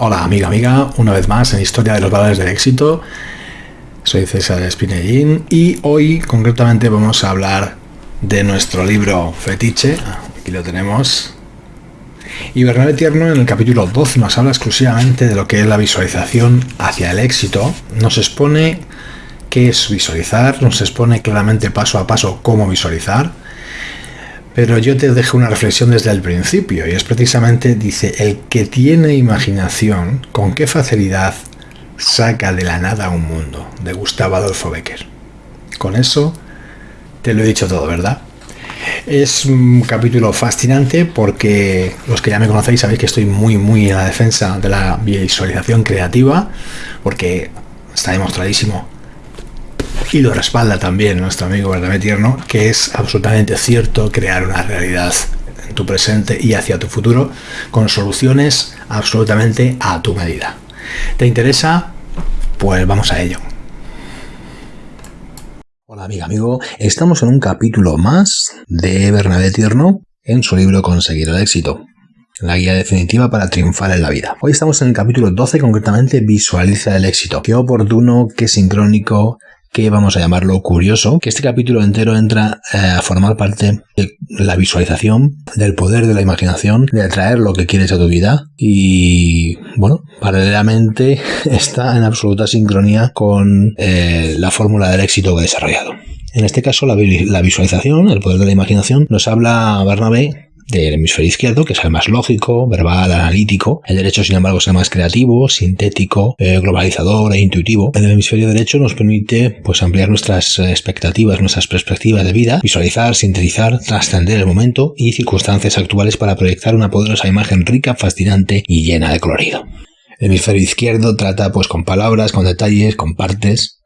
Hola amiga, amiga, una vez más en Historia de los Valores del Éxito. Soy César Espinellín y hoy concretamente vamos a hablar de nuestro libro Fetiche. Aquí lo tenemos. Y Bernabé Tierno en el capítulo 12 nos habla exclusivamente de lo que es la visualización hacia el éxito. Nos expone qué es visualizar, nos expone claramente paso a paso cómo visualizar pero yo te dejo una reflexión desde el principio y es precisamente, dice, el que tiene imaginación, con qué facilidad saca de la nada un mundo, de Gustavo Adolfo Becker. Con eso te lo he dicho todo, ¿verdad? Es un capítulo fascinante porque los que ya me conocéis sabéis que estoy muy muy en la defensa de la visualización creativa porque está demostradísimo y lo respalda también nuestro amigo Bernabé Tierno, que es absolutamente cierto crear una realidad en tu presente y hacia tu futuro con soluciones absolutamente a tu medida. ¿Te interesa? Pues vamos a ello. Hola amiga, amigo, estamos en un capítulo más de Bernabé Tierno en su libro Conseguir el éxito. La guía definitiva para triunfar en la vida. Hoy estamos en el capítulo 12, concretamente Visualiza el éxito. Qué oportuno, qué sincrónico, que vamos a llamarlo curioso, que este capítulo entero entra eh, a formar parte de la visualización, del poder de la imaginación, de atraer lo que quieres a tu vida y, bueno, paralelamente está en absoluta sincronía con eh, la fórmula del éxito que he desarrollado. En este caso, la, la visualización, el poder de la imaginación, nos habla Bernabé del hemisferio izquierdo, que es el más lógico, verbal, analítico. El derecho, sin embargo, es el más creativo, sintético, eh, globalizador e intuitivo. El hemisferio derecho nos permite pues, ampliar nuestras expectativas, nuestras perspectivas de vida, visualizar, sintetizar, trascender el momento y circunstancias actuales para proyectar una poderosa imagen rica, fascinante y llena de colorido. El hemisferio izquierdo trata pues con palabras, con detalles, con partes,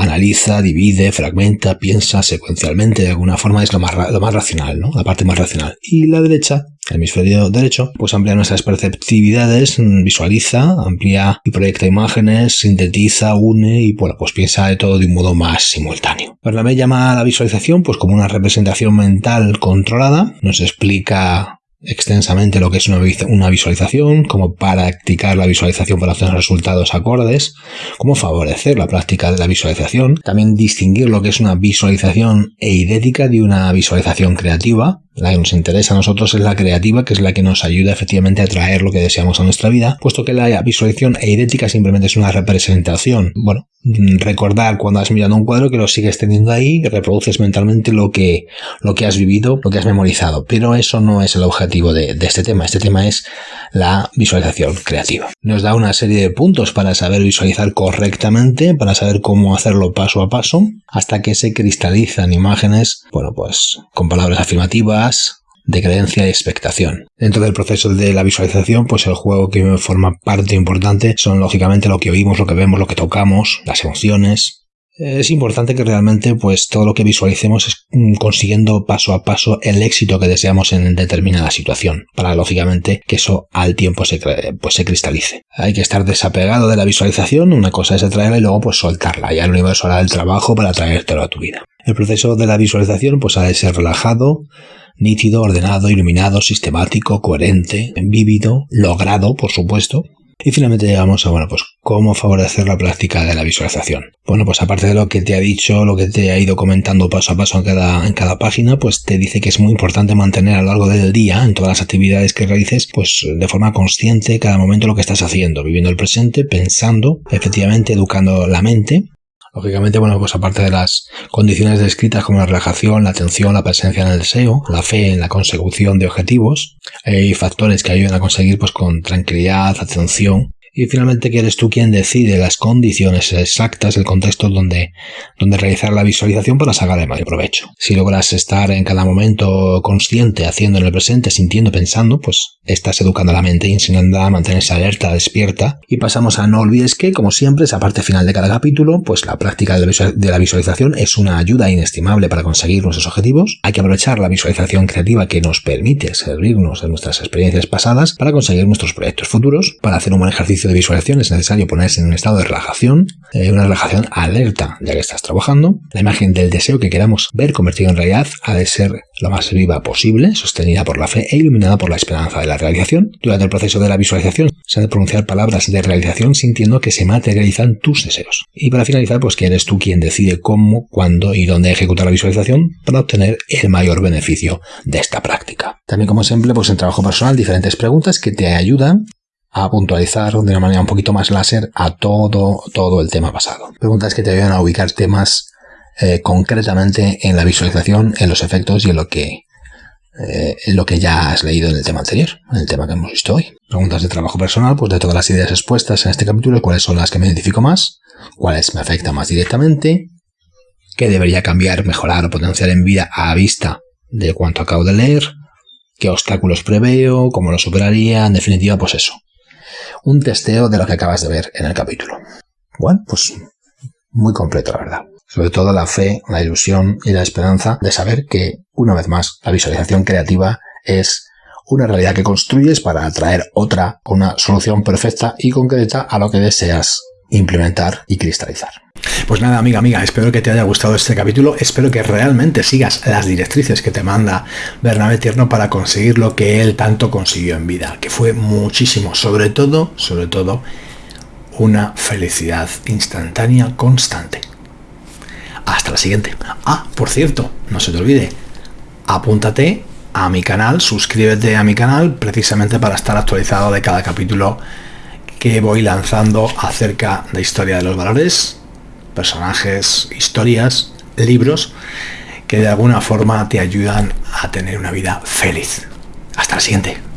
analiza, divide, fragmenta, piensa secuencialmente, de alguna forma es lo más, lo más racional, ¿no? La parte más racional. Y la derecha, el hemisferio derecho, pues amplía nuestras perceptividades, visualiza, amplía y proyecta imágenes, sintetiza, une y bueno, pues piensa de todo de un modo más simultáneo. me llama a la visualización pues como una representación mental controlada, nos explica extensamente lo que es una visualización, cómo practicar la visualización para obtener resultados acordes, cómo favorecer la práctica de la visualización, también distinguir lo que es una visualización eidética de una visualización creativa, la que nos interesa a nosotros es la creativa, que es la que nos ayuda efectivamente a traer lo que deseamos a nuestra vida, puesto que la visualización eidética simplemente es una representación. Bueno, recordar cuando has mirado un cuadro que lo sigues teniendo ahí, reproduces mentalmente lo que, lo que has vivido, lo que has memorizado, pero eso no es el objetivo de, de este tema. Este tema es la visualización creativa. Nos da una serie de puntos para saber visualizar correctamente, para saber cómo hacerlo paso a paso, hasta que se cristalizan imágenes, bueno, pues con palabras afirmativas, de creencia y expectación. Dentro del proceso de la visualización, pues el juego que forma parte importante son lógicamente lo que oímos, lo que vemos, lo que tocamos, las emociones, es importante que realmente pues todo lo que visualicemos es mm, consiguiendo paso a paso el éxito que deseamos en determinada situación para lógicamente que eso al tiempo se, pues, se cristalice. Hay que estar desapegado de la visualización, una cosa es atraerla y luego pues soltarla, ya el universo hará el trabajo para traértelo a tu vida. El proceso de la visualización pues ha de ser relajado, nítido, ordenado, iluminado, sistemático, coherente, vívido, logrado, por supuesto, y finalmente llegamos a, bueno, pues cómo favorecer la práctica de la visualización. Bueno, pues aparte de lo que te ha dicho, lo que te ha ido comentando paso a paso en cada, en cada página, pues te dice que es muy importante mantener a lo largo del día, en todas las actividades que realices, pues de forma consciente cada momento lo que estás haciendo, viviendo el presente, pensando, efectivamente educando la mente Lógicamente, bueno, pues aparte de las condiciones descritas como la relajación, la atención, la presencia en el deseo, la fe en la consecución de objetivos, hay factores que ayudan a conseguir pues con tranquilidad, atención y finalmente que eres tú quien decide las condiciones exactas, el contexto donde, donde realizar la visualización para sacar el mayor provecho. Si logras estar en cada momento consciente, haciendo en el presente, sintiendo, pensando, pues estás educando a la mente enseñando a mantenerse alerta, despierta. Y pasamos a no olvides que, como siempre, esa parte final de cada capítulo, pues la práctica de la visualización es una ayuda inestimable para conseguir nuestros objetivos. Hay que aprovechar la visualización creativa que nos permite servirnos de nuestras experiencias pasadas para conseguir nuestros proyectos futuros, para hacer un buen ejercicio de visualización es necesario ponerse en un estado de relajación, eh, una relajación alerta ya que estás trabajando. La imagen del deseo que queramos ver convertido en realidad ha de ser lo más viva posible, sostenida por la fe e iluminada por la esperanza de la realización. Durante el proceso de la visualización se han de pronunciar palabras de realización sintiendo que se materializan tus deseos. Y para finalizar, pues que eres tú quien decide cómo, cuándo y dónde ejecutar la visualización para obtener el mayor beneficio de esta práctica. También como ejemplo, pues en trabajo personal, diferentes preguntas que te ayudan a puntualizar de una manera un poquito más láser a todo, todo el tema pasado. Preguntas que te ayudan a ubicar temas eh, concretamente en la visualización, en los efectos y en lo que eh, en lo que ya has leído en el tema anterior, en el tema que hemos visto hoy. Preguntas de trabajo personal, pues de todas las ideas expuestas en este capítulo, cuáles son las que me identifico más, cuáles me afectan más directamente, qué debería cambiar, mejorar o potenciar en vida a vista de cuanto acabo de leer, qué obstáculos preveo, cómo lo superaría, en definitiva, pues eso. Un testeo de lo que acabas de ver en el capítulo. Bueno, pues muy completo, la verdad. Sobre todo la fe, la ilusión y la esperanza de saber que, una vez más, la visualización creativa es una realidad que construyes para atraer otra, una solución perfecta y concreta a lo que deseas implementar y cristalizar. Pues nada, amiga, amiga, espero que te haya gustado este capítulo, espero que realmente sigas las directrices que te manda Bernabé Tierno para conseguir lo que él tanto consiguió en vida, que fue muchísimo, sobre todo, sobre todo, una felicidad instantánea constante. Hasta la siguiente. Ah, por cierto, no se te olvide, apúntate a mi canal, suscríbete a mi canal precisamente para estar actualizado de cada capítulo que voy lanzando acerca de historia de los valores, personajes, historias, libros que de alguna forma te ayudan a tener una vida feliz. Hasta la siguiente.